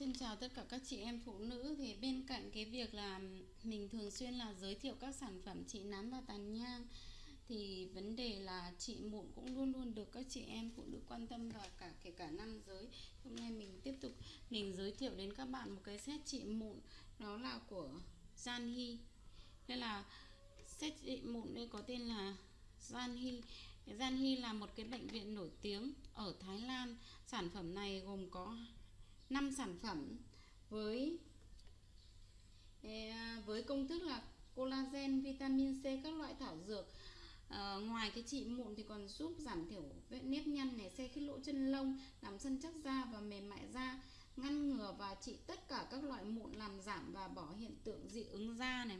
Xin chào tất cả các chị em phụ nữ. Thì bên cạnh cái việc là mình thường xuyên là giới thiệu các sản phẩm trị nám và tàn nhang, thì vấn đề là chị mụn cũng luôn luôn được các chị em phụ nữ quan tâm và cả, kể cả nam giới. Hôm nay mình tiếp tục, mình giới thiệu đến các bạn một cái set trị mụn, đó là của Janhi đây là set trị mụn đây có tên là Janhi Janhi là một cái bệnh viện nổi tiếng ở Thái Lan. Sản phẩm này gồm có 5 sản phẩm với với công thức là collagen, vitamin C, các loại thảo dược. À, ngoài cái trị mụn thì còn giúp giảm thiểu vết nếp nhăn này, xe khít lỗ chân lông, làm săn chắc da và mềm mại da, ngăn ngừa và trị tất cả các loại mụn làm giảm và bỏ hiện tượng dị ứng da này,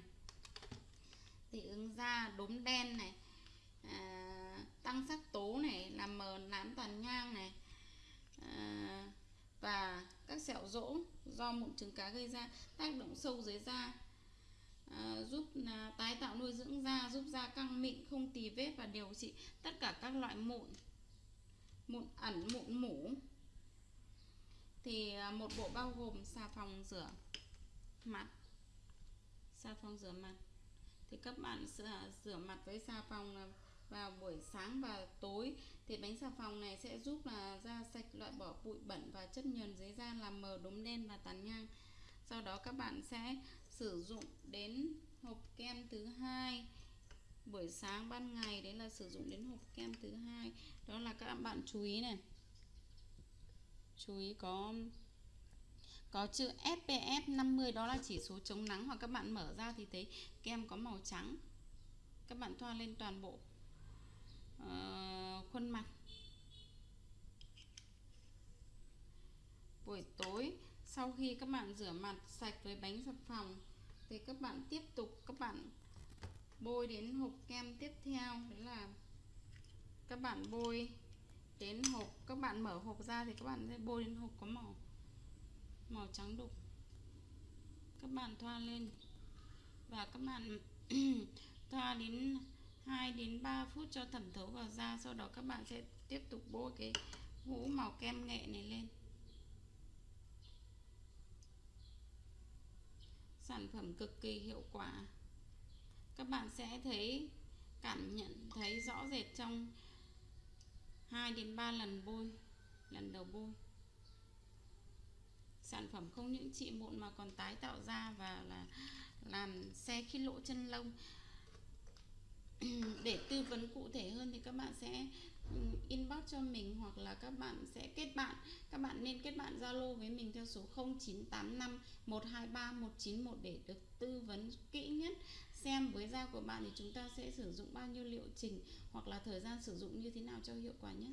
dị ứng da, đốm đen này, à, tăng sắc tố này, làm mờ nám tàn nhang này. À, và các sẹo rỗ do mụn trứng cá gây ra tác động sâu dưới da à, giúp à, tái tạo nuôi dưỡng da giúp da căng mịn không tì vết và điều trị tất cả các loại mụn mụn ẩn mụn mủ. Thì à, một bộ bao gồm xà phòng rửa mặt xà phòng rửa mặt. Thì các bạn sẽ à, rửa mặt với xà phòng là vào buổi sáng và tối, thì bánh xà phòng này sẽ giúp là da sạch, loại bỏ bụi bẩn và chất nhờn dưới da, làm mờ đốm đen và tàn nhang. Sau đó các bạn sẽ sử dụng đến hộp kem thứ hai buổi sáng ban ngày, đấy là sử dụng đến hộp kem thứ hai. Đó là các bạn chú ý này. Chú ý có có chữ SPF 50 đó là chỉ số chống nắng, hoặc các bạn mở ra thì thấy kem có màu trắng. Các bạn thoa lên toàn bộ uh, khuôn mặt. Buổi tối sau khi các bạn rửa mặt sạch với bánh xà phòng thì các bạn tiếp tục các bạn bôi đến hộp kem tiếp theo. Đấy là các bạn bôi đến hộp các bạn mở hộp ra thì các bạn sẽ bôi đến hộp có màu màu trắng đục. Các bạn thoa lên. Và các bạn thoa đến 2 đến 3 phút cho thẩm thấu vào da, sau đó các bạn sẽ tiếp tục bôi cái hũ màu kem nghệ này lên. Sản phẩm cực kỳ hiệu quả. Các bạn sẽ thấy, cảm nhận thấy rõ rệt trong 2 đến 3 lần bôi, lần đầu bôi. Sản phẩm không những trị mụn mà còn tái tạo da và là, làm xe khi lỗ chân lông. để tư vấn cụ thể hơn thì các bạn sẽ ừ, inbox cho mình hoặc là các bạn sẽ kết bạn. Các bạn nên kết bạn Zalo với mình theo số 0985 123 191 để được tư vấn kỹ nhất. Xem với da của bạn thì chúng ta sẽ sử dụng bao nhiêu liệu trình hoặc là thời gian sử dụng như thế nào cho hiệu quả nhất.